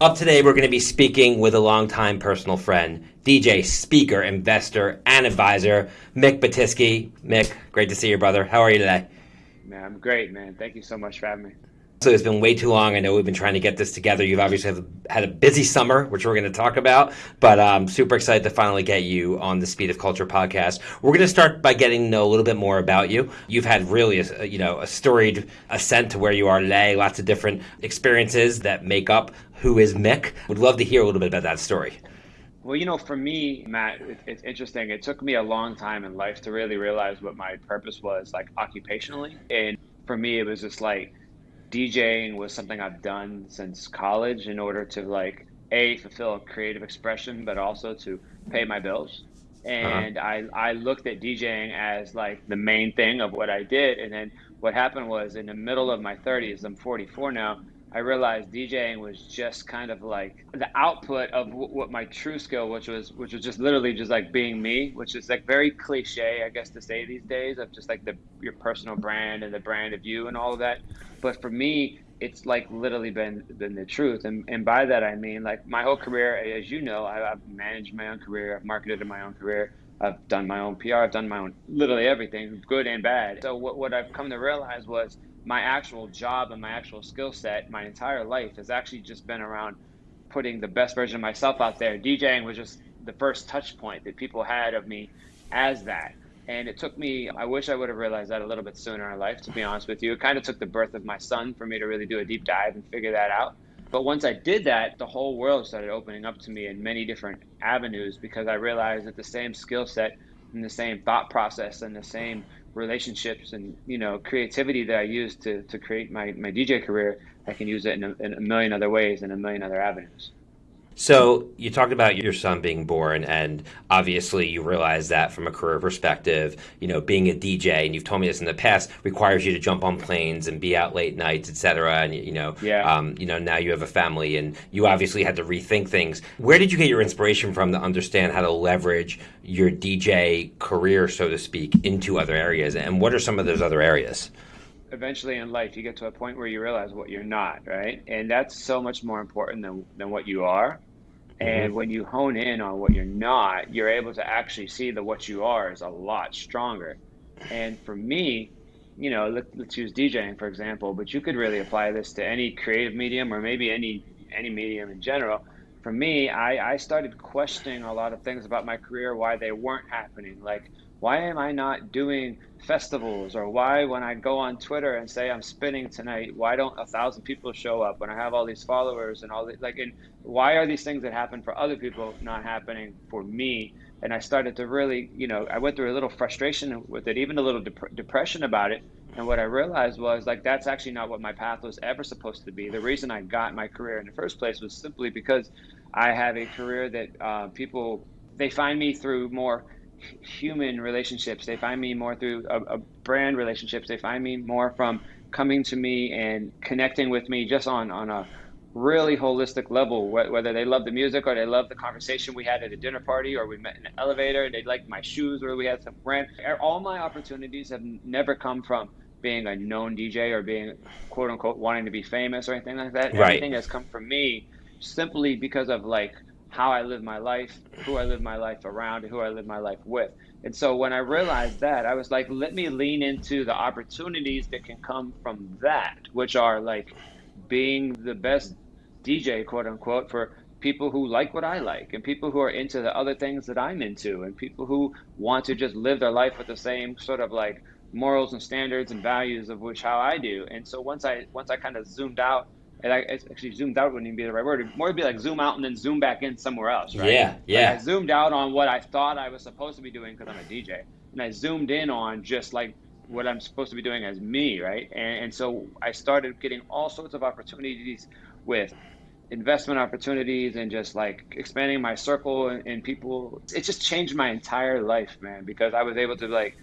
Up today, we're going to be speaking with a longtime personal friend, DJ, speaker, investor, and advisor, Mick Batyske. Mick, great to see you, brother. How are you today? Man, I'm great, man. Thank you so much for having me. So it's been way too long. I know we've been trying to get this together. You've obviously had a busy summer, which we're going to talk about, but I'm super excited to finally get you on the Speed of Culture podcast. We're going to start by getting to know a little bit more about you. You've had really, a, you know, a storied ascent to where you are today. Lots of different experiences that make up who is Mick. Would love to hear a little bit about that story. Well, you know, for me, Matt, it, it's interesting. It took me a long time in life to really realize what my purpose was, like occupationally. And for me, it was just like DJing was something I've done since college in order to like a fulfill a creative expression, but also to pay my bills. Uh-huh. And uh-huh. I I looked at DJing as like the main thing of what I did. And then what happened was in the middle of my 30s, I'm 44 now. I realized DJing was just kind of like the output of what my true skill, which was which was just literally just like being me, which is like very cliche, I guess, to say these days of just like the your personal brand and the brand of you and all of that. But for me, it's like literally been been the truth, and and by that I mean like my whole career, as you know, I, I've managed my own career, I've marketed in my own career. I've done my own PR. I've done my own literally everything, good and bad. So what, what I've come to realize was my actual job and my actual skill set my entire life has actually just been around putting the best version of myself out there. DJing was just the first touch point that people had of me as that. And it took me, I wish I would have realized that a little bit sooner in life, to be honest with you. It kind of took the birth of my son for me to really do a deep dive and figure that out. But once I did that, the whole world started opening up to me in many different avenues because I realized that the same skill set and the same thought process and the same relationships and you know creativity that I use to to create my my DJ career, I can use it in a, in a million other ways and a million other avenues. So you talked about your son being born, and obviously you realize that from a career perspective, you know, being a DJ, and you've told me this in the past, requires you to jump on planes and be out late nights, etc. And you know, yeah. um, you know, now you have a family, and you obviously had to rethink things. Where did you get your inspiration from to understand how to leverage your DJ career, so to speak, into other areas? And what are some of those other areas? Eventually in life you get to a point where you realize what you're not right and that's so much more important than, than what you are and when you hone in on what you're not, you're able to actually see that what you are is a lot stronger. And for me, you know, let, us use DJing for example, but you could really apply this to any creative medium or maybe any any medium in general. For me, I, I started questioning a lot of things about my career, why they weren't happening. Like, why am I not doing festivals? Or why, when I go on Twitter and say I'm spinning tonight, why don't a thousand people show up when I have all these followers and all the, like, and why are these things that happen for other people not happening for me? And I started to really, you know, I went through a little frustration with it, even a little dep- depression about it. And what I realized was like, that's actually not what my path was ever supposed to be. The reason I got my career in the first place was simply because I have a career that uh, people, they find me through more human relationships. They find me more through a, a, brand relationships. They find me more from coming to me and connecting with me just on on a really holistic level. Whether they love the music or they love the conversation we had at a dinner party or we met in an elevator, they like my shoes or we had some brand. All my opportunities have never come from being a known DJ or being quote unquote wanting to be famous or anything like that. Right. Everything has come from me simply because of like how I live my life, who I live my life around, who I live my life with. And so when I realized that, I was like, let me lean into the opportunities that can come from that, which are like being the best DJ, quote unquote, for people who like what I like and people who are into the other things that I'm into and people who want to just live their life with the same sort of like morals and standards and values of which how I do. And so once I once I kind of zoomed out and I actually zoomed out wouldn't even be the right word. It'd more be like zoom out and then zoom back in somewhere else, right? Yeah, yeah. Like I zoomed out on what I thought I was supposed to be doing because I'm a DJ, and I zoomed in on just like what I'm supposed to be doing as me, right? And, and so I started getting all sorts of opportunities with investment opportunities and just like expanding my circle and, and people. It just changed my entire life, man, because I was able to like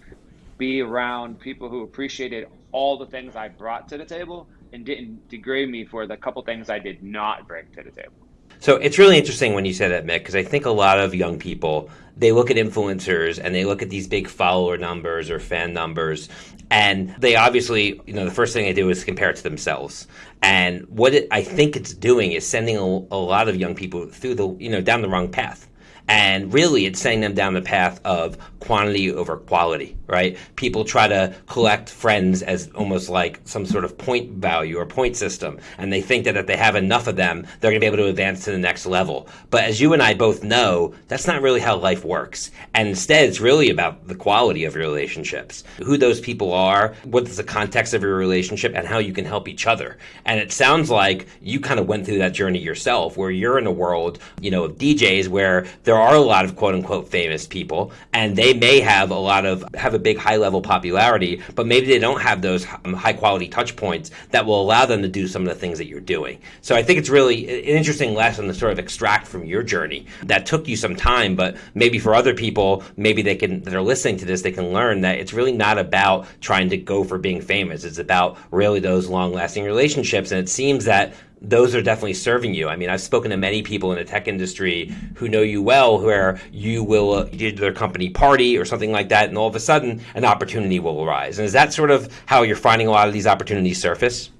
be around people who appreciated all the things I brought to the table and didn't degrade me for the couple things I did not bring to the table. So it's really interesting when you say that, Mick, because I think a lot of young people they look at influencers and they look at these big follower numbers or fan numbers, and they obviously, you know, the first thing they do is compare it to themselves. And what it, I think it's doing is sending a, a lot of young people through the, you know, down the wrong path. And really, it's sending them down the path of quantity over quality, right? People try to collect friends as almost like some sort of point value or point system. And they think that if they have enough of them, they're going to be able to advance to the next level. But as you and I both know, that's not really how life works. And instead, it's really about the quality of your relationships, who those people are, what's the context of your relationship, and how you can help each other. And it sounds like you kind of went through that journey yourself, where you're in a world, you know, of DJs where there are a lot of quote unquote famous people, and they may have a lot of have a big high level popularity, but maybe they don't have those um, high quality touch points that will allow them to do some of the things that you're doing. So I think it's really an interesting lesson to sort of extract from your journey. That took you some time, but maybe for other people, maybe they can that are listening to this, they can learn that it's really not about trying to go for being famous. It's about really those long lasting relationships. And it seems that those are definitely serving you. I mean, I've spoken to many people in the tech industry who know you well, where you will uh, do their company party or something like that, and all of a sudden an opportunity will arise. And is that sort of how you're finding a lot of these opportunities surface?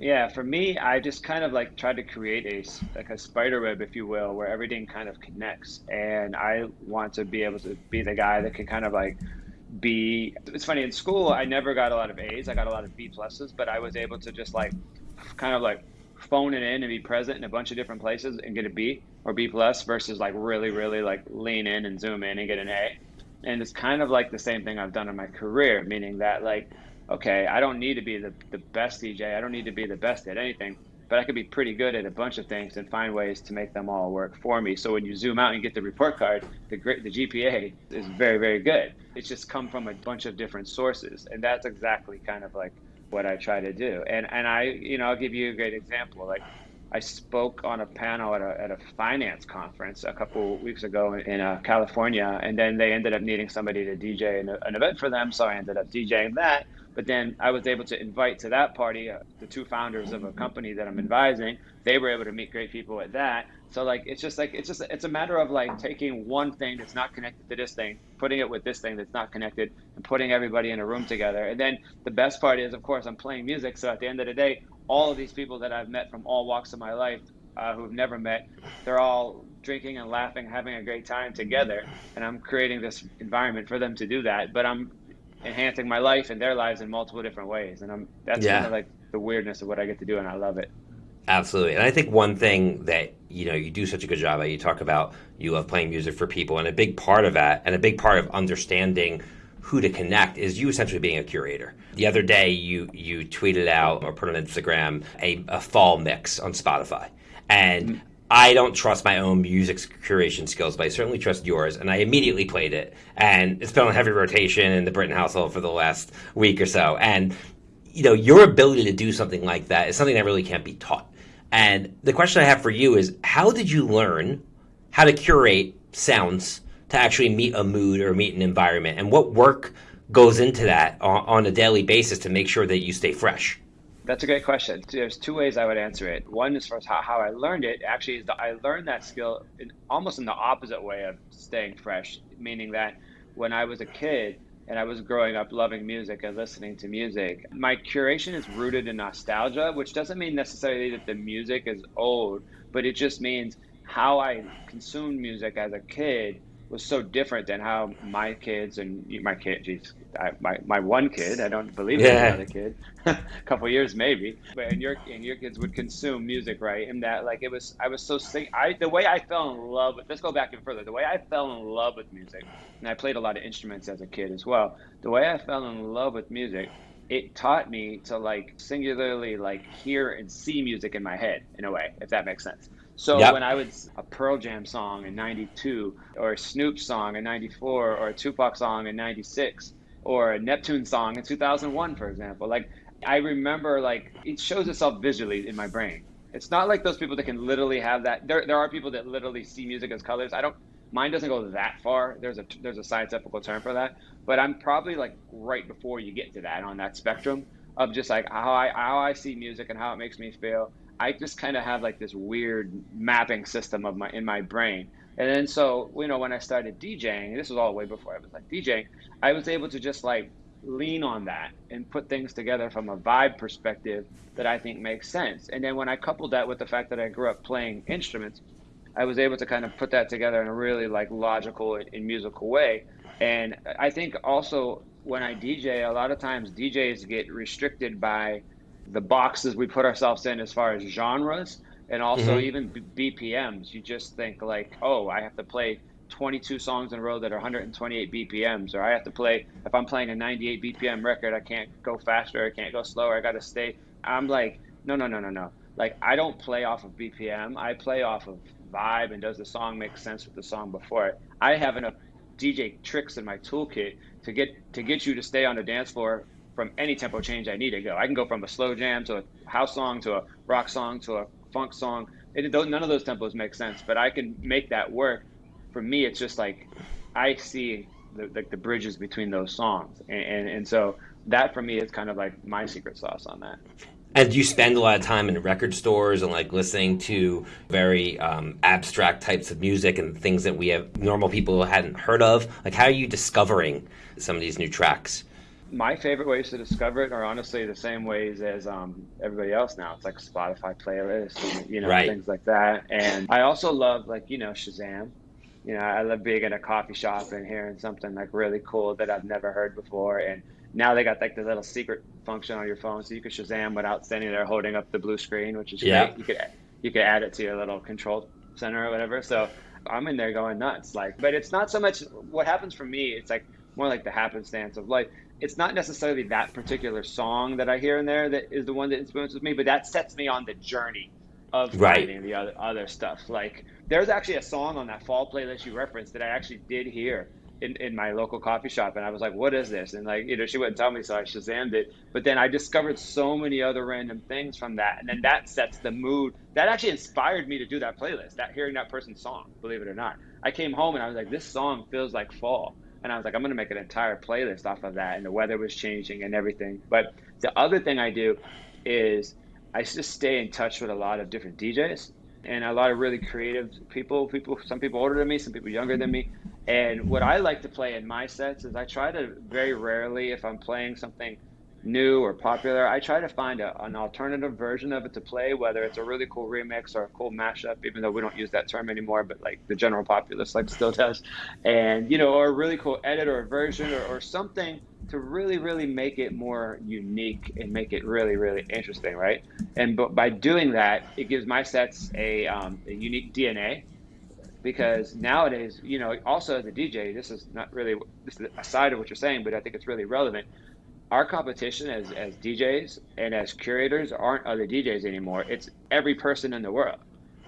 Yeah, for me, I just kind of like tried to create a like a spider web, if you will, where everything kind of connects. And I want to be able to be the guy that can kind of like be. It's funny in school, I never got a lot of A's. I got a lot of B pluses, but I was able to just like kind of like phone it in and be present in a bunch of different places and get a B or B plus versus like really, really like lean in and zoom in and get an A. And it's kind of like the same thing I've done in my career, meaning that like, okay, I don't need to be the, the best DJ. I don't need to be the best at anything, but I could be pretty good at a bunch of things and find ways to make them all work for me. So when you zoom out and get the report card, the great the GPA is very, very good. It's just come from a bunch of different sources. And that's exactly kind of like what I try to do. And and I, you know, I'll give you a great example. Like I spoke on a panel at a, at a finance conference a couple weeks ago in, in uh, California, and then they ended up needing somebody to DJ an, an, event for them, so I ended up DJing that. But then I was able to invite to that party uh, the two founders of a company that I'm advising. They were able to meet great people at that. So like it's just like it's just it's a matter of like taking one thing that's not connected to this thing, putting it with this thing that's not connected, and putting everybody in a room together. And then the best part is, of course, I'm playing music. So at the end of the day, all of these people that I've met from all walks of my life, uh, who've never met, they're all drinking and laughing, having a great time together, and I'm creating this environment for them to do that. But I'm enhancing my life and their lives in multiple different ways, and I'm that's yeah. kind of like the weirdness of what I get to do, and I love it. Absolutely. And I think one thing that, you know, you do such a good job at, you talk about you love playing music for people. And a big part of that, and a big part of understanding who to connect is you essentially being a curator. The other day, you you tweeted out or put on Instagram a, a fall mix on Spotify. And mm-hmm. I don't trust my own music curation skills, but I certainly trust yours. And I immediately played it. And it's been on heavy rotation in the Britton household for the last week or so. And, you know, your ability to do something like that is something that really can't be taught. And the question I have for you is how did you learn how to curate sounds to actually meet a mood or meet an environment? And what work goes into that on, a daily basis to make sure that you stay fresh? That's a great question. There's two ways I would answer it. One is for how, how I learned it. Actually, is I learned that skill in, almost in the opposite way of staying fresh, meaning that when I was a kid, and I was growing up loving music and listening to music. My curation is rooted in nostalgia, which doesn't mean necessarily that the music is old, but it just means how I consumed music as a kid was so different than how my kids and my kid, geez, I, my, my one kid, I don't believe yeah. another kid, a couple years maybe, but and your and your kids would consume music, right? And that like it was, I was so sick. I the way I fell in love with. Let's go back and further. The way I fell in love with music, and I played a lot of instruments as a kid as well. The way I fell in love with music it taught me to like singularly like hear and see music in my head in a way if that makes sense so yep. when I would a Pearl Jam song in '92, or a Snoop song in '94, or a Tupac song in '96, or a Neptune song in 2001, for example, like I remember, like it shows itself visually in my brain. It's not like those people that can literally have that. There, there are people that literally see music as colors. I don't. Mine doesn't go that far. There's a there's a scientific term for that, but I'm probably like right before you get to that on that spectrum of just like how I how I see music and how it makes me feel I just kind of have like this weird mapping system of my in my brain. And then so, you know, when I started DJing, this was all way before I was like DJing, I was able to just like lean on that and put things together from a vibe perspective that I think makes sense. And then when I coupled that with the fact that I grew up playing instruments, I was able to kind of put that together in a really like logical and musical way. And I think also when I DJ, a lot of times DJs get restricted by the boxes we put ourselves in as far as genres and also mm-hmm. even B- BPMs. You just think like, oh, I have to play 22 songs in a row that are 128 BPMs, or I have to play if I'm playing a 98 BPM record, I can't go faster, I can't go slower, I got to stay. I'm like, no, no, no, no, no. Like I don't play off of BPM. I play off of vibe and does the song make sense with the song before it. I have enough DJ tricks in my toolkit to get to get you to stay on the dance floor from any tempo change I need to go. I can go from a slow jam to a house song to a rock song to a funk song. It, none of those tempos make sense, but I can make that work. For me, it's just like I see the, like the bridges between those songs, and, and, and so that for me is kind of like my secret sauce on that. And you spend a lot of time in record stores and like listening to very um, abstract types of music and things that we have normal people hadn't heard of. Like, how are you discovering some of these new tracks? My favorite ways to discover it are honestly the same ways as um, everybody else now. It's like Spotify playlists, you know, right. things like that. And I also love like you know Shazam. You know, I love being in a coffee shop and hearing something like really cool that I've never heard before and now they got like the little secret function on your phone, so you can Shazam without standing there holding up the blue screen, which is yeah. great. You could you could add it to your little control center or whatever. So I'm in there going nuts. Like, but it's not so much what happens for me. It's like more like the happenstance of like it's not necessarily that particular song that I hear in there that is the one that influences me, but that sets me on the journey of right. the other other stuff. Like there's actually a song on that fall playlist you referenced that I actually did hear in, in my local coffee shop and I was like, what is this? And like, you know, she wouldn't tell me, so I Shazammed it. But then I discovered so many other random things from that. And then that sets the mood. That actually inspired me to do that playlist, that hearing that person's song, believe it or not. I came home and I was like, this song feels like fall. And I was like, I'm going to make an entire playlist off of that. And the weather was changing and everything. But the other thing I do is I just stay in touch with a lot of different DJs and a lot of really creative people. People, some people older than me, some people younger than me. And what I like to play in my sets is I try to very rarely, if I'm playing something new or popular, I try to find a, an alternative version of it to play, whether it's a really cool remix or a cool mashup, even though we don't use that term anymore, but like the general populace like still does. And, you know, or a really cool edit or a version or, or something to really, really make it more unique and make it really, really interesting, right? And but by doing that, it gives my sets a, um, a unique DNA because nowadays, you know, also as a DJ, this is not really this is a side of what you're saying, but I think it's really relevant. Our competition as, as DJs and as curators aren't other DJs anymore. It's every person in the world.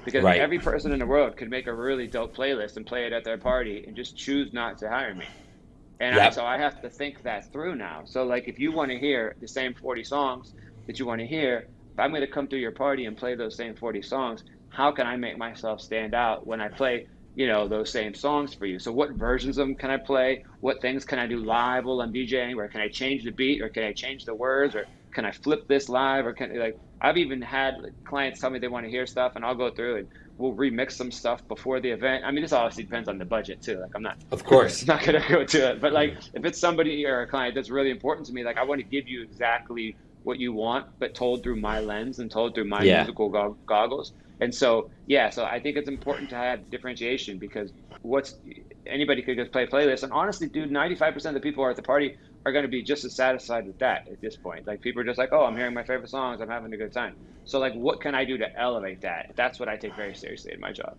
Because right. every person in the world could make a really dope playlist and play it at their party and just choose not to hire me. And yep. I, so I have to think that through now. So like if you want to hear the same 40 songs that you want to hear, if I'm going to come to your party and play those same 40 songs, how can I make myself stand out when I play, you know, those same songs for you? So what versions of them can I play? What things can I do live while I'm DJing? Or can I change the beat? Or can I change the words? Or can I flip this live? Or can like I've even had clients tell me they want to hear stuff, and I'll go through and we'll remix some stuff before the event. I mean, this obviously depends on the budget too. Like I'm not, of course, not gonna go to it. But like, mm-hmm. if it's somebody or a client that's really important to me, like I want to give you exactly what you want, but told through my lens and told through my yeah. musical go- goggles. And so, yeah, so I think it's important to have differentiation because what's anybody could just play a playlist. And honestly, dude, 95% of the people are at the party are going to be just as satisfied with that at this point. Like people are just like, oh, I'm hearing my favorite songs, I'm having a good time. So like, what can I do to elevate that? That's what I take very seriously in my job.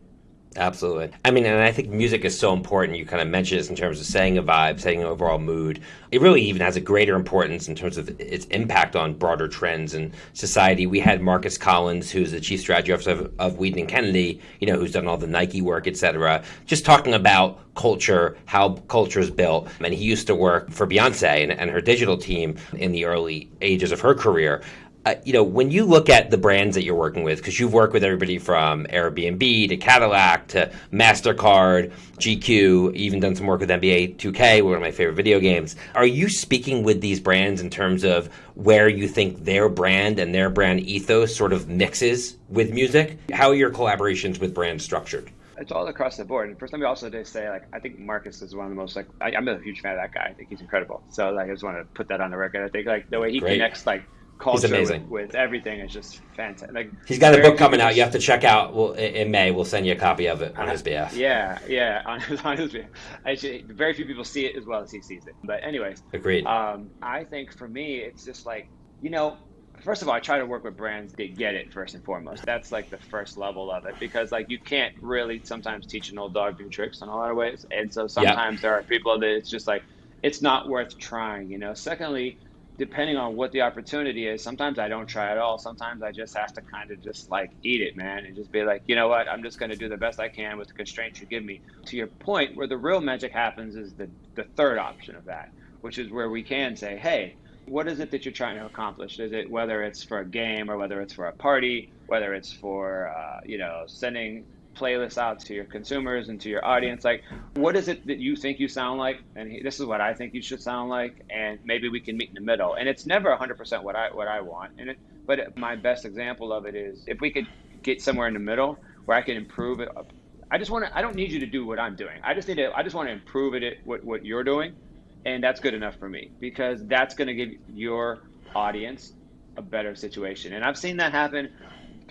Absolutely. I mean, and I think music is so important. You kind of mentioned this in terms of setting a vibe, setting an overall mood. It really even has a greater importance in terms of its impact on broader trends in society. We had Marcus Collins, who's the chief strategy officer of, of Wieden and Kennedy, you know, who's done all the Nike work, et cetera, just talking about culture, how culture is built. And he used to work for Beyonce and, and her digital team in the early ages of her career uh, you know, when you look at the brands that you're working with, because you've worked with everybody from Airbnb to Cadillac to MasterCard, GQ, even done some work with NBA 2K, one of my favorite video games. Are you speaking with these brands in terms of where you think their brand and their brand ethos sort of mixes with music? How are your collaborations with brands structured? it's all across the board. And first, let me also just say, like, I think Marcus is one of the most like I, am a huge fan of that guy. I think he's incredible. So like, I just want to put that on the record. I think like the way he Great. connects like culture with, with, everything is just fantastic. Like he's got a book coming out. You have to check out. Well, in May, we'll send you a copy of it on his behalf. Yeah, yeah, on his, on his behalf. Actually, very few people see it as well as he sees it. But anyways, agreed. Um, I think for me, it's just like you know. First of all, I try to work with brands that get it first and foremost. That's like the first level of it because like you can't really sometimes teach an old dog new tricks in a lot of ways, and so sometimes yep. there are people that it's just like it's not worth trying. You know. Secondly, depending on what the opportunity is, sometimes I don't try at all. Sometimes I just have to kind of just like eat it, man, and just be like, you know what, I'm just going to do the best I can with the constraints you give me. To your point, where the real magic happens is the, the third option of that, which is where we can say, hey, what is it that you're trying to accomplish? Is it whether it's for a game or whether it's for a party, whether it's for, uh, you know, sending playlists out to your consumers and to your audience like what is it that you think you sound like? And this is what i think you should sound like and maybe we can meet in the middle. And it's never 100% what i what i want and it, but my best example of it is if we could get somewhere in the middle where i can improve it i just want to i don't need you to do what i'm doing. I just need to i just want to improve it at what, what you're doing and that's good enough for me because that's going to give your audience a better situation. And i've seen that happen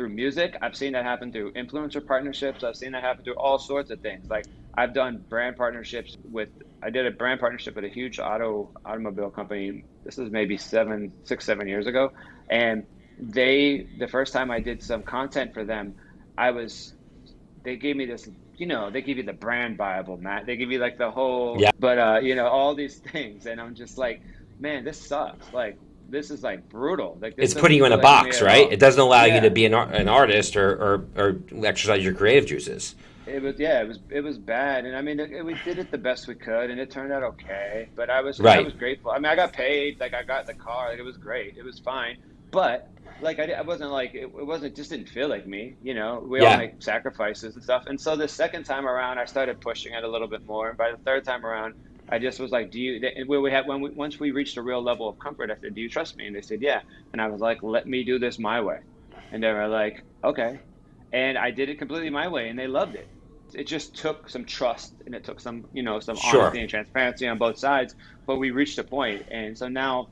through music. I've seen that happen through influencer partnerships. I've seen that happen through all sorts of things. Like I've done brand partnerships with. I did a brand partnership with a huge auto automobile company. This is maybe seven, six, seven years ago, and they the first time I did some content for them, I was. They gave me this you know, they give you the brand Bible, Matt. They give you like the whole, yeah. but uh, you know, all these things, and I'm just like, man, this sucks. Like, this is like brutal. Like it's putting you in a box, right? It doesn't allow yeah. you to be an, an artist or, or, or exercise your creative juices. It was yeah, it was it was bad, and I mean it, we did it the best we could, and it turned out okay. But I was right. I was grateful. I mean, I got paid, like I got the car, like it was great, it was fine. But like I, I wasn't like it, it wasn't just didn't feel like me, you know. We yeah. all make sacrifices and stuff, and so the second time around, I started pushing it a little bit more. And by the third time around, I just was like, "Do you?" When we had when we once we reached a real level of comfort, I said, "Do you trust me?" And they said, "Yeah." And I was like, "Let me do this my way," and they were like, "Okay," and I did it completely my way, and they loved it. It just took some trust and it took some, you know, some sure. honesty and transparency on both sides. But we reached a point, and so now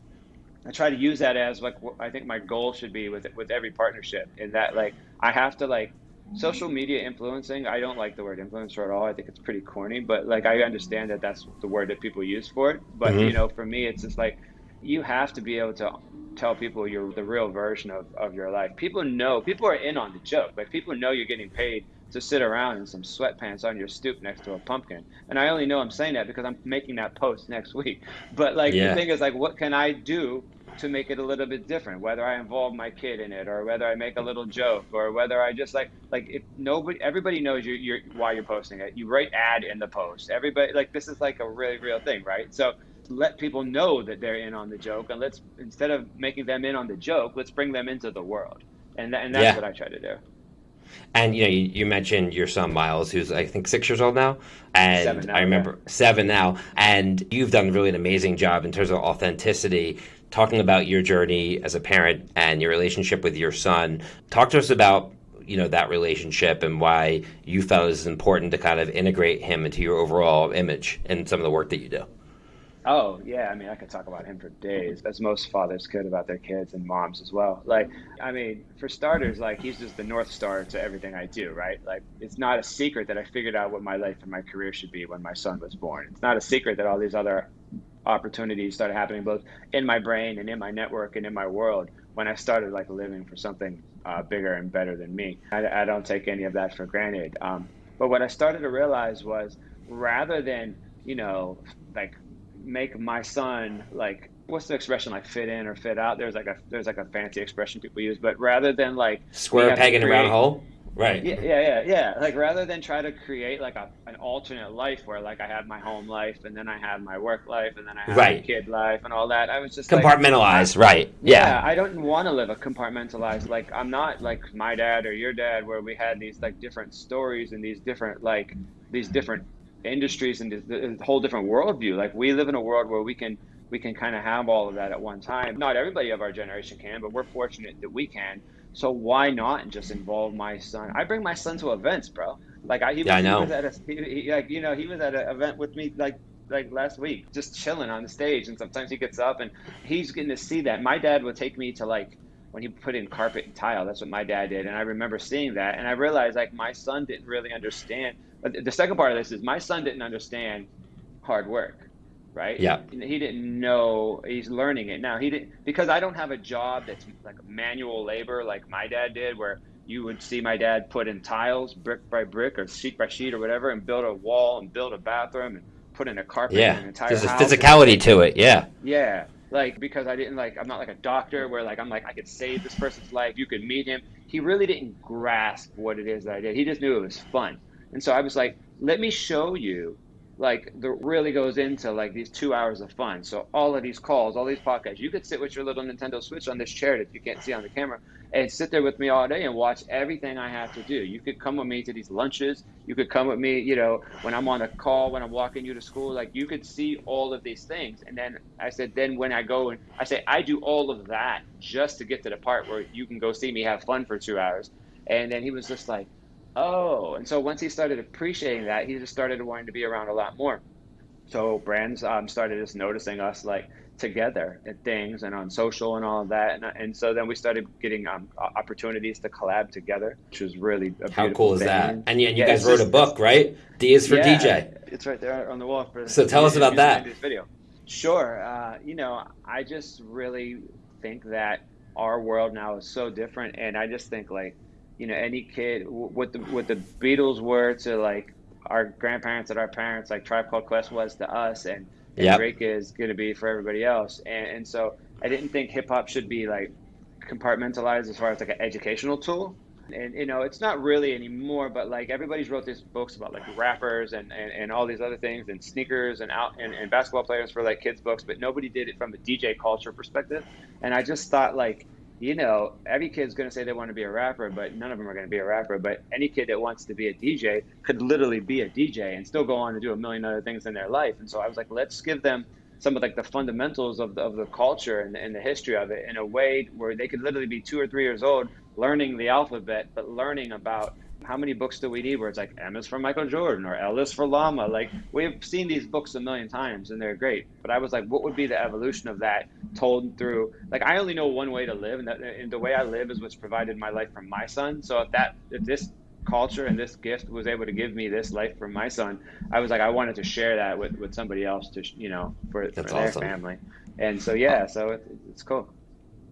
I try to use that as like what I think my goal should be with with every partnership. Is that like I have to like social media influencing i don't like the word influencer at all. I think it's pretty corny but like i understand that that's the word that people use for it. But mm-hmm. you know for me it's just like you have to be able to tell people you're the real version of, of your life. People know people are in on the joke. Like people know you're getting paid to sit around in some sweatpants on your stoop next to a pumpkin. And i only know i'm saying that because i'm making that post next week. But like yeah. the thing is like what can i do to make it a little bit different whether i involve my kid in it or whether i make a little joke or whether i just like like if nobody everybody knows you you're why you're posting it you write ad in the post everybody like this is like a really real thing right so let people know that they're in on the joke and let's instead of making them in on the joke let's bring them into the world and, and that's yeah. what i try to do and you know, you, you, mentioned your son Miles, who's I think six years old now, and now, I remember yeah. seven now. And you've done really an amazing job in terms of authenticity talking about your journey as a parent and your relationship with your son. Talk to us about you know that relationship and why you felt it was important to kind of integrate him into your overall image and some of the work that you do. Oh yeah, I mean I could talk about him for days, as most fathers could about their kids and moms as well. Like, I mean, for starters, like he's just the north star to everything I do, right? Like, it's not a secret that I figured out what my life and my career should be when my son was born. It's not a secret that all these other opportunities started happening both in my brain and in my network and in my world when I started like living for something uh, bigger and better than me. I, I, don't take any of that for granted. Um, but what I started to realize was rather than you know like make my son like what's the expression like fit in or fit out there's like a there's like a fancy expression people use but rather than like square peg in a round hole Right. Yeah, yeah, yeah, yeah. Like rather than try to create like a an alternate life where like I have my home life and then I have my work life and then I have Right. my kid life and all that. I was just like, right. yeah, Yeah. I don't want to live a compartmentalized. Like I'm not like my dad or your dad, where we had these like different stories and these different like these different industries and this, this whole different worldview. Like we live in a world where we can we can kind of have all of that at one time. Not everybody of our generation can, but we're fortunate that we can. So why not just involve my son? I bring my son to events, bro. Like I, he, was, Yeah, I he was at a, he, he, like you know, he was at an event with me like like last week, just chilling on the stage. And sometimes he gets up and he's getting to see that. My dad would take me to like when he put in carpet and tile. That's what my dad did, and I remember seeing that, and I realized like my son didn't really understand. But the second part of this is my son didn't understand hard work, right? Yeah. He didn't know. He's learning it now. He didn't because I don't have a job that's like manual labor like my dad did, where you would see my dad put in tiles brick by brick or sheet by sheet or whatever, and build a wall and build a bathroom and put in a carpet in Yeah. an entire There's a physicality to it. Yeah. Yeah, like because I didn't like I'm not like a doctor where like I'm like I could save this person's life. You could meet him. He really didn't grasp what it is that I did. He just knew it was fun, and so I was like, let me show you. Like the really goes into like these two hours of fun. So all of these calls, all these podcasts, you could sit with your little Nintendo Switch on this chair that you can't see on the camera, and sit there with me all day and watch everything I have to do. You could come with me to these lunches. You could come with me, you know, when I'm on a call, when I'm walking you to school. Like you could see all of these things. And then I said, then when I go and I say, I do all of that just to get to the part where you can go see me have fun for two hours. And then he was just like, oh. And so once he started appreciating that, he just started wanting to be around a lot more. So brands um, started just noticing us like together at things and on social and all of that. And, and so then we started getting um, opportunities to collab together, which was really a How cool is thing. that? And you, and you Yeah, guys wrote just- a book, right? D is for yeah, DJ. It's right there on the wall. For So tell us about that. This video. Sure. Uh, you know, I just really think that our world now is so different, and I just think like, you know, any kid, what the what the Beatles were to like our grandparents and our parents, like Tribe Called Quest was to us, and, and Yep. Drake is going to be for everybody else. And, and so I didn't think hip hop should be like compartmentalized as far as like an educational tool and you know it's not really anymore but like everybody's wrote these books about like rappers and, and, and all these other things and sneakers and out and, and basketball players for like kids books but nobody did it from a dj culture perspective and i just thought like you know every kid's going to say they want to be a rapper but none of them are going to be a rapper. But any kid that wants to be a dj could literally be a dj and still go on to do a million other things in their life. And so i was like let's give them some of like the fundamentals of the, of the culture and, and the history of it in a way where they could literally be two or three years old learning the alphabet but learning about how many books do we need where it's like M is for Michael Jordan or L is for llama? Like we've seen these books a million times and they're great. But I was like what would be the evolution of that told through like I only know one way to live and, that, and the way I live is what's provided my life from my son. So if that if this culture and this gift was able to give me this life from my son I was like I wanted to share that with, with somebody else to you know for, for That's their awesome. family. And so yeah so it, it's cool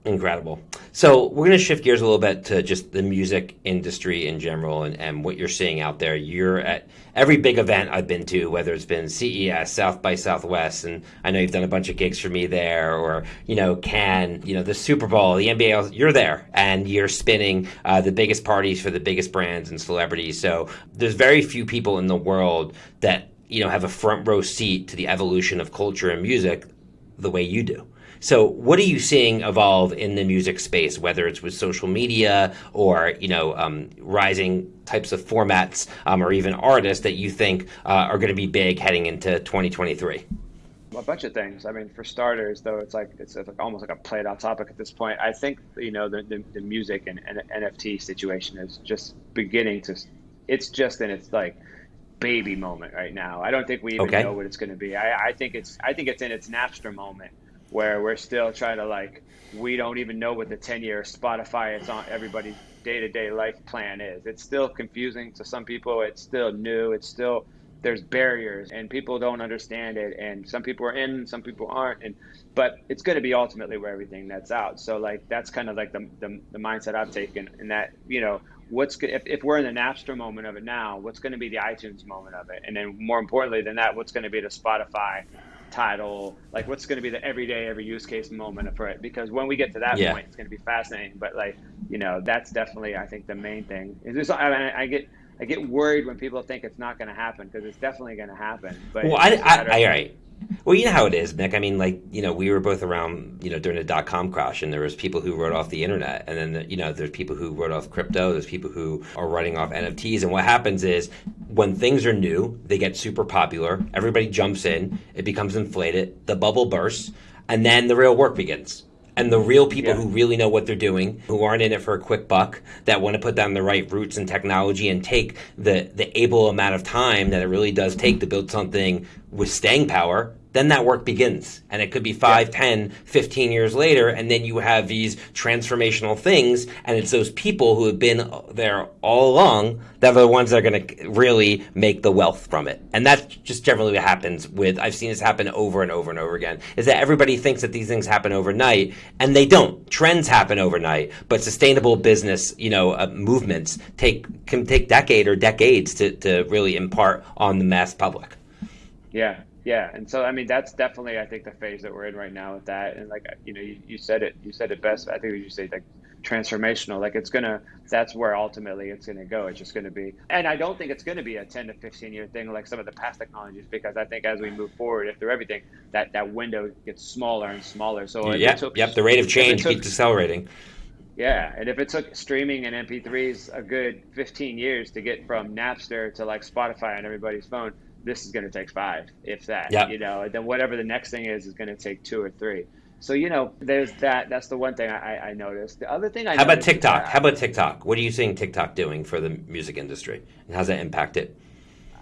Incredible. So we're going to shift gears a little bit to just the music industry in general and, and what you're seeing out there. You're at every big event I've been to, whether it's been CES, South by Southwest, and I know you've done a bunch of gigs for me there, or you know, Cannes, you know, the Super Bowl, the NBA. You're there, and you're spinning uh, the biggest parties for the biggest brands and celebrities. So there's very few people in the world that you know have a front row seat to the evolution of culture and music the way you do. So, what are you seeing evolve in the music space, whether it's with social media or you know um, rising types of formats, um, or even artists that you think uh, are going to be big heading into 2023? a bunch of things. I mean, for starters, though, it's like it's like almost like a played out topic at this point. I think you know the the, the music and, and NFT situation is just beginning to. It's just in its like baby moment right now. I don't think we even Okay. know what it's going to be. I, I think it's I think it's in its Napster moment where we're still trying to like we don't even know what the 10 year Spotify it's on everybody's day to day life plan is. It's still confusing to some people. It's still new. It's still there's barriers and people don't understand it and some people are in some people aren't and but it's going to be ultimately where everything nets out so like that's kind of like the, the, the mindset i've taken in that you know what's if, if we're in the napster moment of it now what's going to be the itunes moment of it and then more importantly than that what's going to be the spotify title like what's going to be the everyday every use case moment for it because when we get to that Yeah. point it's going to be fascinating but like you know, that's definitely I think the main thing. Is I, mean, I get I get worried when people think it's not going to happen because it's definitely going to happen. But well, I, I, I, all right. Well, you know how it is, Mick. I mean, like you know, we were both around, you know, during the dot com crash, and there was people who wrote off the internet, and then you know, there's people who wrote off crypto. There's people who are writing off NFTs, and what happens is when things are new, they get super popular. Everybody jumps in, it becomes inflated, the bubble bursts, and then the real work begins and the real people yeah. who really know what they're doing, who aren't in it for a quick buck, that want to put down the right roots and technology and take the the able amount of time that it really does take mm-hmm. to build something with staying power then that work begins. And it could be 5 yeah. 10 15 years later and then you have these transformational things and it's those people who have been there all along that are the ones that are going to really make the wealth from it. And that's just generally what happens with i've seen this happen over and over and over again is that everybody thinks that these things happen overnight and they don't. Trends happen overnight but sustainable business you know uh, movements take can take decade or decades to, to really impart on the mass public. Yeah yeah, and so I mean that's definitely I think the phase that we're in right now with that, and like you know you, you said it you said it best. I think you say like transformational. Like it's gonna that's where ultimately it's gonna go. It's just gonna be, and I don't think it's gonna be a ten to fifteen year thing like some of the past technologies because I think as we move forward, if they're everything, that that window gets smaller and smaller. So yeah, yep, the rate of change took, keeps accelerating. Yeah, and if it took streaming and MP3s a good 15 years to get from Napster to like Spotify on everybody's phone, this is going to take five, if that. Yep. You know, and then whatever the next thing is is going to take two or three. So you know, there's that. That's the one thing I, I noticed. The other thing I how about TikTok? How about TikTok? What are you seeing TikTok doing for the music industry, and how's that impacted?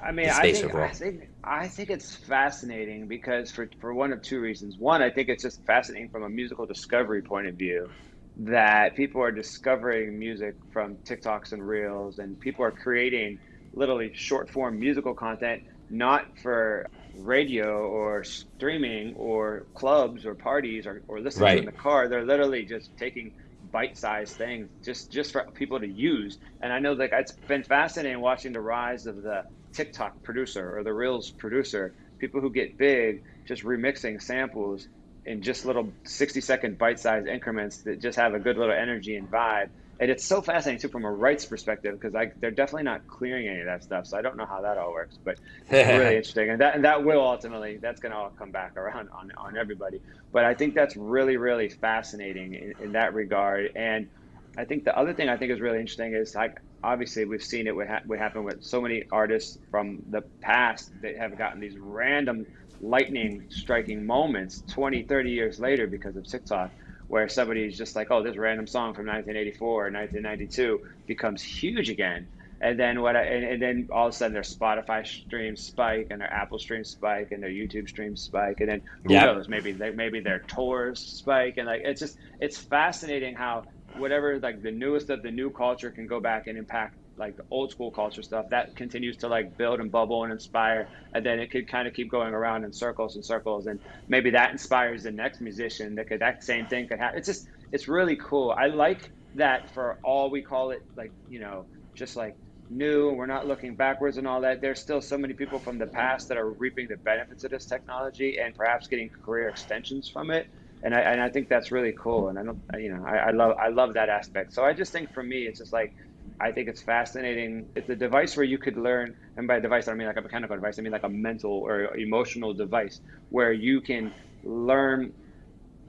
I mean, I think, I think I think it's fascinating because for for one of two reasons. One, I think it's just fascinating from a musical discovery point of view that people are discovering music from TikToks and Reels, and people are creating literally short form musical content not for radio or streaming or clubs or parties or, or listening right. in the car. They're literally just taking bite-sized things just just for people to use. And I know like it's been fascinating watching the rise of the TikTok producer or the Reels producer, people who get big just remixing samples in just little 60 second bite-sized increments that just have a good little energy and vibe and it's so fascinating too from a rights perspective because they're definitely not clearing any of that stuff. So I don't know how that all works, but it's really interesting, and that and that will ultimately that's going to all come back around on on everybody. But I think that's really really fascinating in, in that regard. And I think the other thing I think is really interesting is like obviously we've seen it would, ha- would happen with so many artists from the past that have gotten these random lightning striking moments 20 30 years later because of tiktok where somebody's just like, oh, this random song from 1984 or 1992 becomes huge again. And then what? I, and, and, then all of a sudden their Spotify streams spike and their Apple streams spike and their YouTube streams spike and then who yep. knows? Maybe they, maybe their tours spike and like it's just it's fascinating how whatever like the newest of the new culture can go back and impact like the old school culture stuff that continues to like build and bubble and inspire and then it could kind of keep going around in circles and circles and maybe that inspires the next musician that could that same thing could happen. It's just it's really cool. I like that for all we call it like you know just like new we're not looking backwards and all that. There's still so many people from the past that are reaping the benefits of this technology and perhaps getting career extensions from it and I, and I think that's really cool and I don't you know I, I love I love that aspect. So I just think for me it's just like I think it's fascinating. It's a device where you could learn, and by device I don't mean like a mechanical device. I mean like a mental or emotional device where you can learn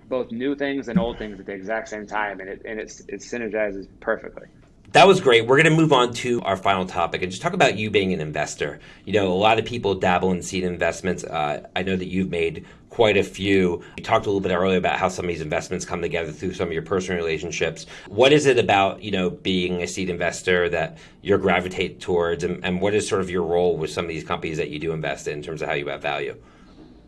both new things and old things at the exact same time, and it and it's, it synergizes perfectly. That was great. We're going to move on to our final topic and just talk about you being an investor. You know, a lot of people dabble in seed investments. Uh, I know that you've made quite a few. You talked a little bit earlier about how some of these investments come together through some of your personal relationships. What is it about, you know, being a seed investor that you're gravitate towards and, and what is sort of your role with some of these companies that you do invest in in terms of how you add value?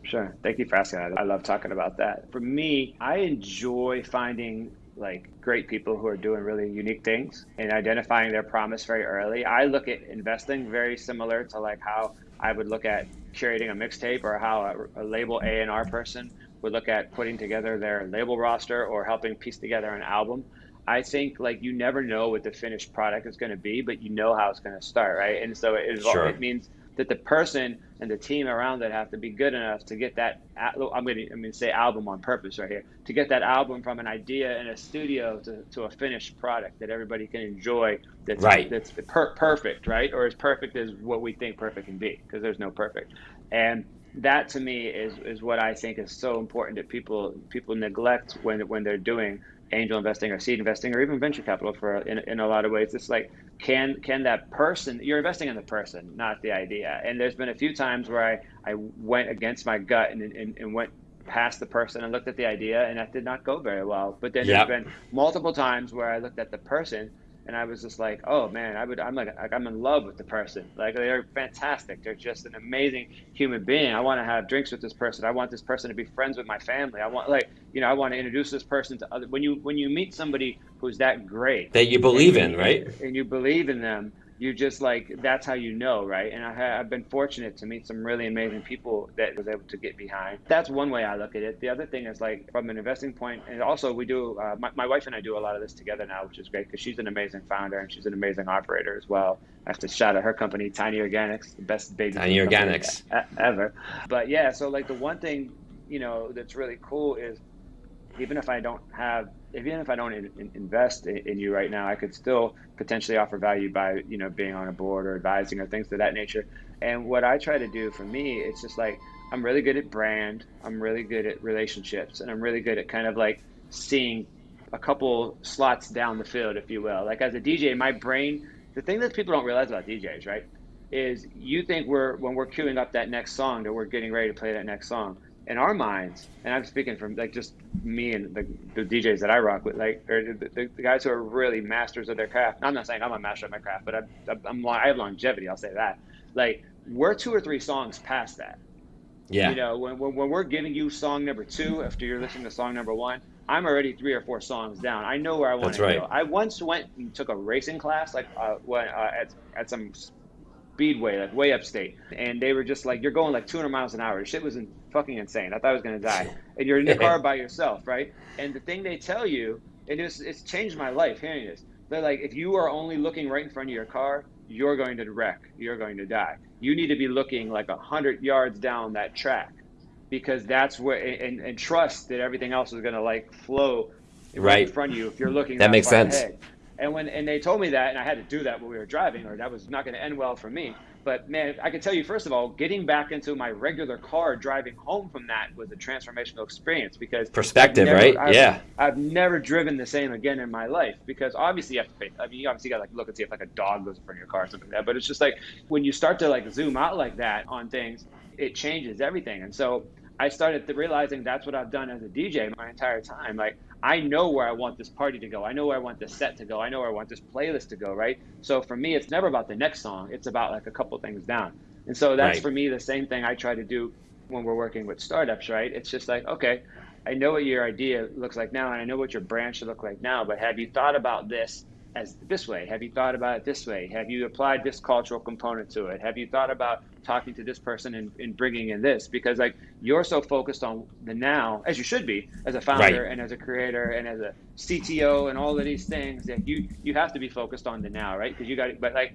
Sure. Thank you for asking. that. I love talking about that. For me, I enjoy finding like great people who are doing really unique things and identifying their promise very early. I look at investing very similar to like how I would look at curating a mixtape or how a, a label A and R person would look at putting together their label roster or helping piece together an album. I think like you never know what the finished product is going to be, but you know how it's going to start, right? And so it, sure. it means that the person and the team around it have to be good enough to get that. I'm going to I'm going to say album on purpose right here to get that album from an idea in a studio to, to a finished product that everybody can enjoy. That's right. That's per- perfect, right? Or as perfect as what we think perfect can be, because there's no perfect. And that to me is is what I think is so important that people people neglect when when they're doing angel investing or seed investing or even venture capital for in, in a lot of ways. It's like can can that person you're investing in the person not the idea. And there's been a few times where i i went against my gut and and, and went past the person and looked at the idea and that did not go very well. But then yep. there's been multiple times where i looked at the person and I was just like, oh man, I would, I'm like, I'm in love with the person. Like they're fantastic. They're just an amazing human being. I want to have drinks with this person. I want this person to be friends with my family. I want, like, you know, I want to introduce this person to other. When you when you meet somebody who's that great that you believe in, right? And you believe in them, you just like that's how you know right? And I have been fortunate to meet some really amazing people that was able to get behind. That's one way i look at it. The other thing is like from an investing point and also we do uh, my, my wife and i do a lot of this together now which is great because she's an amazing founder and she's an amazing operator as well. I have to shout out her company tiny organics the best baby tiny organics. ever. But yeah so like the one thing you know that's really cool is even if I don't have, even if I don't in, invest in, in, you right now, I could still potentially offer value by, you know, being on a board or advising or things of that nature. And what I try to do for me, it's just like I'm really good at brand, I'm really good at relationships, and I'm really good at kind of like seeing a couple slots down the field, if you will. Like as a DJ, my brain, the thing that people don't realize about DJs, right, is you think we're when we're queuing up that next song that we're getting ready to play that next song in our minds, and I'm speaking from like just me and the, the DJs that I rock with, like or the, the, guys who are really masters of their craft. I'm not saying I'm a master of my craft, but I'm, I'm I have longevity. I'll say that. Like we're two or three songs past that. Yeah. You know, when, when, when we're giving you song number two after you're listening to song number one, I'm already three or four songs down. I know where I want to right. go. I once went and took a racing class, like uh, when, uh, at at some speedway, like way upstate, and they were just like, "You're going like 200 miles an hour." Shit was in, fucking insane. I thought I was gonna die. And you're in the car by yourself, right? And the thing they tell you, and it's it's changed my life hearing this. They're like, if you are only looking right in front of your car, you're going to wreck. You're going to die. You need to be looking like a hundred yards down that track, because that's where and, and trust that everything else is gonna like flow right, right in front of you if you're looking. That, that makes sense. Ahead. And when and they told me that, and I had to do that when we were driving, or that was not going to end well for me. But man, I can tell you first of all, getting back into my regular car, driving home from that was a transformational experience because perspective, never, right? I've, yeah, I've never driven the same again in my life because obviously you have to pay. I mean, you obviously got to like look and see if like a dog goes in front of your car or something like that. But it's just like when you start to like zoom out like that on things, it changes everything. And so I started realizing that's what I've done as a DJ my entire time. Like I know where I want this party to go. I know where I want this set to go. I know where I want this playlist to go, right? So for me, it's never about the next song. It's about like a couple things down. And so that's right. for me the same thing I try to do when we're working with startups, right? It's just like, okay, I know what your idea looks like now and I know what your brand should look like now, but have you thought about this as this way? Have you thought about it this way? Have you applied this cultural component to it? Have you thought about talking to this person and, and bringing in this? Because like you're so focused on the now, as you should be, as a founder right. and as a creator and as a CTO and all of these things that you you have to be focused on the now, right? Because you got it. but like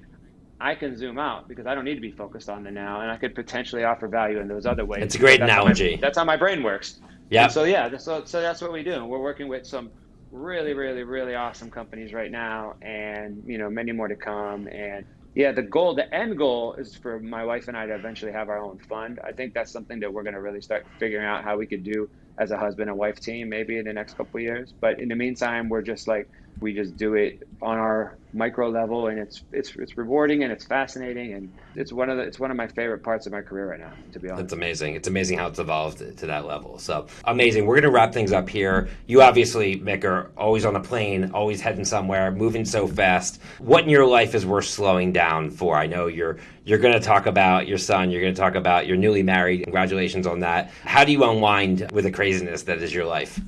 I can zoom out because I don't need to be focused on the now, and I could potentially offer value in those other ways. It's a great that's analogy. How my, that's how my brain works. Yeah. So yeah, so so that's what we do. We're working with some really, really, really awesome companies right now, and you know many more to come. And yeah, the goal, the end goal, is for my wife and I to eventually have our own fund. I think that's something that we're going to really start figuring out how we could do as a husband and wife team, maybe in the next couple years. But in the meantime, we're just like we just do it on our micro level and it's it's it's rewarding and it's fascinating and it's one of the it's one of my favorite parts of my career right now to be honest. It's amazing. It's amazing how it's evolved to that level. So amazing. We're going to wrap things up here. You obviously mick are always on a plane always heading somewhere moving so fast. What in your life is worth slowing down for? I know you're you're going to talk about your son you're going to talk about your newly married. Congratulations on that. How do you unwind with the craziness that is your life?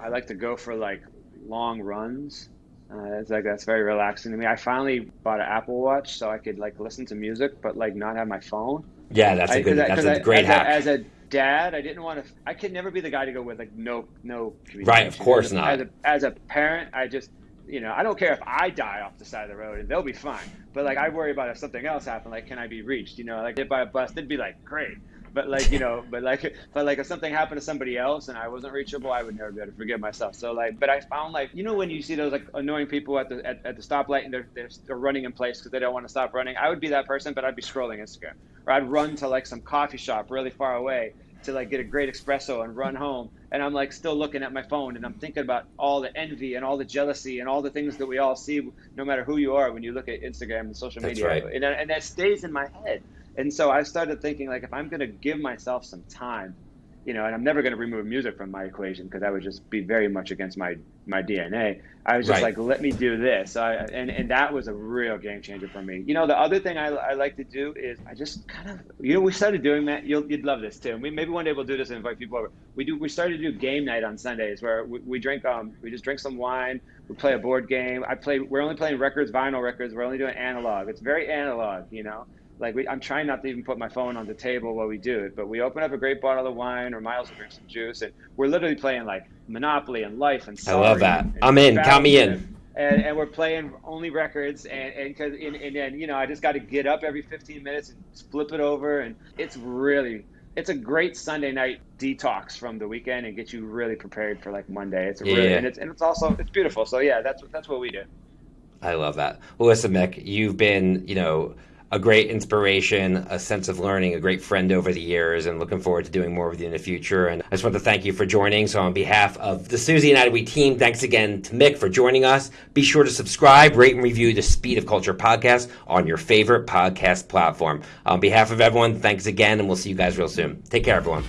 I like to go for like long runs. Uh, it's like that's very relaxing to me. I finally bought an Apple Watch so I could like listen to music, but like not have my phone. Yeah, that's a good. I, that's a great as hack. A, as a dad, I didn't want to. I could never be the guy to go with like no no. Right, of course as a, not. As a, as a parent, I just you know, I don't care if I die off the side of the road and they'll be fine. But like, I worry about if something else happened. Like, can I be reached? You know, like hit by a bus, they'd be like, great. But like, you know, but like, but like, if something happened to somebody else and I wasn't reachable, I would never be able to forgive myself. So like, but I found like, you know, when you see those like annoying people at the at, at the stoplight and they're, they're they're running in place because they don't want to stop running, I would be that person, but I'd be scrolling Instagram or I'd run to like some coffee shop really far away to like get a great espresso and run home and i'm like still looking at my phone and i'm thinking about all the envy and all the jealousy and all the things that we all see no matter who you are when you look at instagram and social That's media right. and, and that stays in my head and so i started thinking like if i'm going to give myself some time you know, and I'm never going to remove music from my equation because that would just be very much against my my DNA. I was just Right. like, let me do this, I, and and that was a real game changer for me. You know, the other thing I, I like to do is I just kind of, you know, we started doing that. You'll you'd love this too. We maybe one day we'll do this and invite people over. We do. We started to do game night on Sundays where we, we drink um we just drink some wine. We play a board game. I play. We're only playing records, vinyl records. We're only doing analog. It's very analog, you know like we, I'm trying not to even put my phone on the table while we do it, but we open up a great bottle of wine or Miles will drink some juice, and we're literally playing like Monopoly and Life and Sorry I love that. and- I'm in. Count me in. And, and we're playing only records, and and because and, and then you know I just got to get up every 15 minutes and flip it over, and it's really it's a great Sunday night detox from the weekend and get you really prepared for like Monday. It's a really Yeah. and it's and it's also it's beautiful. So yeah, that's that's what we do. I love that. Well, listen, Mick, you've been, you know, a great inspiration, a sense of learning, a great friend over the years, and looking forward to doing more with you in the future. And I just want to thank you for joining. So, on behalf of the Suzy and We team, thanks again to Mick for joining us. Be sure to subscribe, rate, and review the Speed of Culture podcast on your favorite podcast platform. On behalf of everyone, thanks again, and we'll see you guys real soon. Take care, everyone.